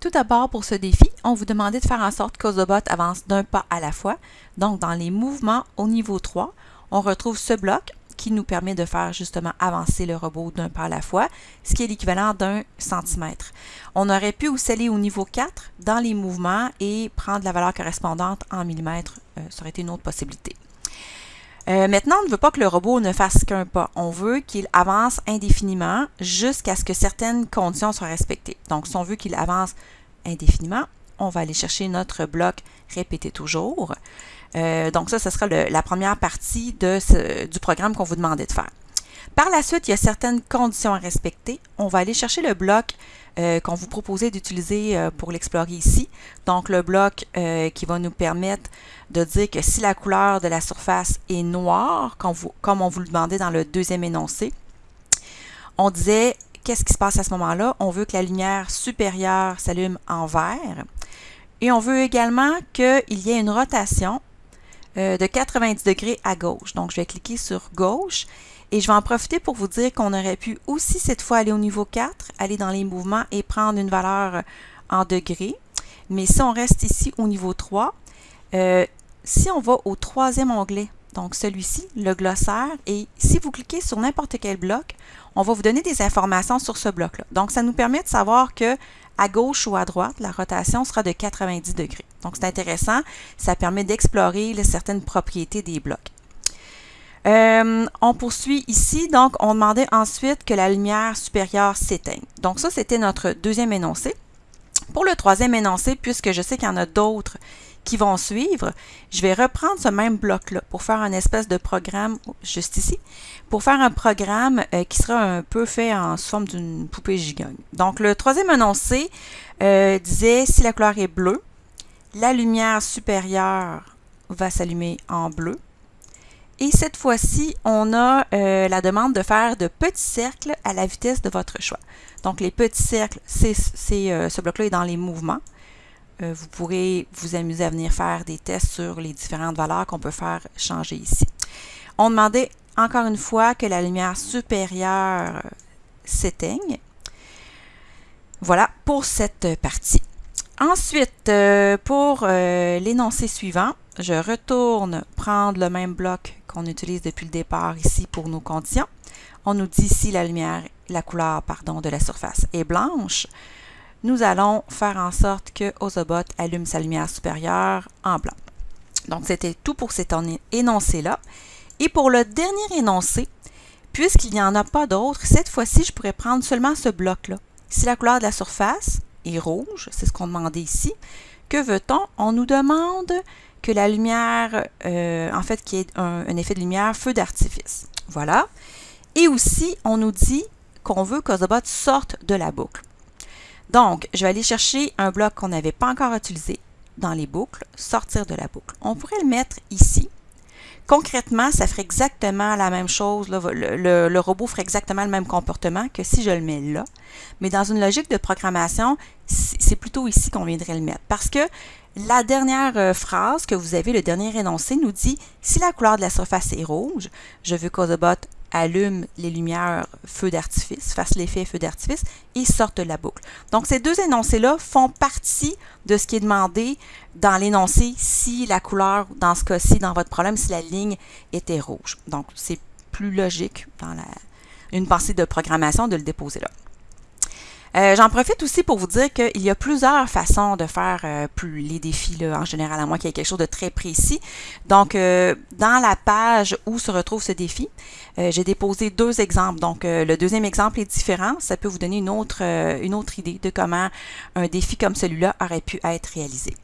Tout d'abord, pour ce défi, on vous demandait de faire en sorte qu'Ozobot avance d'un pas à la fois. Donc, dans les mouvements au niveau 3, on retrouve ce bloc qui nous permet de faire justement avancer le robot d'un pas à la fois, ce qui est l'équivalent d'un centimètre. On aurait pu aussi aller au niveau 4 dans les mouvements et prendre la valeur correspondante en millimètres. Euh, ça aurait été une autre possibilité. Euh, maintenant, on ne veut pas que le robot ne fasse qu'un pas. On veut qu'il avance indéfiniment jusqu'à ce que certaines conditions soient respectées. Donc, si on veut qu'il avance indéfiniment, on va aller chercher notre bloc répéter toujours. Euh, donc ça, ce sera la première partie du programme qu'on vous demandait de faire. Par la suite, il y a certaines conditions à respecter. On va aller chercher le bloc euh, qu'on vous proposait d'utiliser euh, pour l'explorer ici. Donc, le bloc euh, qui va nous permettre de dire que si la couleur de la surface est noire, comme, on vous le demandait dans le deuxième énoncé, on disait qu'est-ce qui se passe à ce moment-là? On veut que la lumière supérieure s'allume en vert. Et on veut également qu'il y ait une rotation de 90 degrés à gauche. Donc, je vais cliquer sur gauche et je vais en profiter pour vous dire qu'on aurait pu aussi cette fois aller au niveau 4, aller dans les mouvements et prendre une valeur euh, en degrés. Mais si on reste ici au niveau 3, euh, si on va au troisième onglet, donc celui-ci, le glossaire, et si vous cliquez sur n'importe quel bloc, on va vous donner des informations sur ce bloc-là. Donc, ça nous permet de savoir que à gauche ou à droite, la rotation sera de 90 degrés. Donc, c'est intéressant. Ça permet d'explorer certaines propriétés des blocs. Euh, on poursuit ici, donc on demandait ensuite que la lumière supérieure s'éteigne. Donc ça, c'était notre deuxième énoncé. Pour le troisième énoncé, puisque je sais qu'il y en a d'autres qui vont suivre, je vais reprendre ce même bloc-là pour faire un espèce de programme, juste ici, pour faire un programme euh, qui sera un peu fait en forme d'une poupée gigogne. Donc le troisième énoncé euh, disait si la couleur est bleue, la lumière supérieure va s'allumer en bleu, et cette fois-ci, on a euh, la demande de faire de petits cercles à la vitesse de votre choix. Donc, les petits cercles, euh, ce bloc-là est dans les mouvements. Euh, vous pourrez vous amuser à venir faire des tests sur les différentes valeurs qu'on peut faire changer ici. On demandait encore une fois que la lumière supérieure s'éteigne. Voilà pour cette partie. Ensuite, pour l'énoncé suivant, je retourne prendre le même bloc qu'on utilise depuis le départ ici pour nos conditions. On nous dit ici la lumière, la couleur pardon, de la surface est blanche. Nous allons faire en sorte que Ozobot allume sa lumière supérieure en blanc. Donc, c'était tout pour cet énoncé-là. Et pour le dernier énoncé, puisqu'il n'y en a pas d'autres, cette fois-ci, je pourrais prendre seulement ce bloc-là. Si la couleur de la surface est rouge, c'est ce qu'on demandait ici, que veut-on? On nous demande que la lumière, euh, en fait, qui est un, effet de lumière feu d'artifice. Voilà. Et aussi, on nous dit qu'on veut qu'Ozobot sorte de la boucle. Donc, je vais aller chercher un bloc qu'on n'avait pas encore utilisé dans les boucles, sortir de la boucle. On pourrait le mettre ici. Concrètement, ça ferait exactement la même chose. Le, robot ferait exactement le même comportement que si je le mets là. Mais dans une logique de programmation, c'est plutôt ici qu'on viendrait le mettre. Parce que la dernière euh, phrase que vous avez, le dernier énoncé, nous dit « Si la couleur de la surface est rouge, je veux qu'Ozobot allume les lumières feu d'artifice, fasse l'effet feu d'artifice et sorte de la boucle. Donc, ces deux énoncés-là font partie de ce qui est demandé dans l'énoncé si la couleur, dans ce cas-ci, dans votre problème, si la ligne était rouge. Donc, c'est plus logique dans la, une pensée de programmation de le déposer là. Euh, j'en profite aussi pour vous dire qu'il y a plusieurs façons de faire euh, les défis là, en général, à moins qu'il y ait quelque chose de très précis. Donc, euh, dans la page où se retrouve ce défi, j'ai déposé deux exemples. Donc, le deuxième exemple est différent. Ça peut vous donner une autre, une autre idée de comment un défi comme celui-là aurait pu être réalisé.